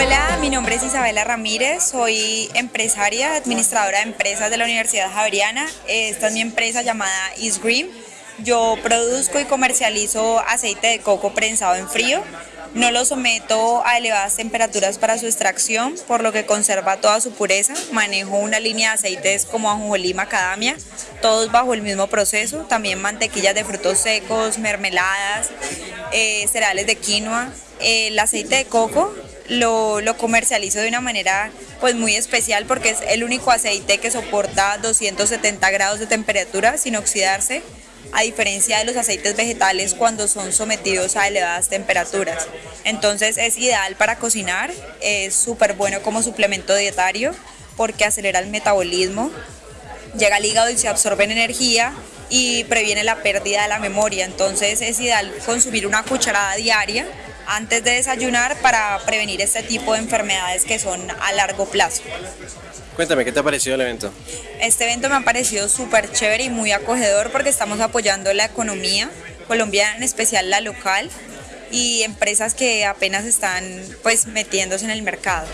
Hola, mi nombre es Isabela Ramírez, soy empresaria, administradora de empresas de la Universidad Javeriana. Esta es mi empresa llamada East Green. Yo produzco y comercializo aceite de coco prensado en frío. No lo someto a elevadas temperaturas para su extracción, por lo que conserva toda su pureza. Manejo una línea de aceites como ajonjolí, macadamia, todos bajo el mismo proceso. También mantequillas de frutos secos, mermeladas, eh, cereales de quinoa. El aceite de coco lo, lo, comercializo de una manera pues muy especial porque es el único aceite que soporta 270 grados de temperatura sin oxidarse a diferencia de los aceites vegetales cuando son sometidos a elevadas temperaturas. Entonces es ideal para cocinar, es súper bueno como suplemento dietario porque acelera el metabolismo, llega al hígado y se absorbe en energía y previene la pérdida de la memoria. Entonces es ideal consumir una cucharada diaria antes de desayunar para prevenir este tipo de enfermedades que son a largo plazo. Cuéntame, ¿qué te ha parecido el evento? Este evento me ha parecido súper chévere y muy acogedor porque estamos apoyando la economía colombiana, en especial la local, y empresas que apenas están pues metiéndose en el mercado.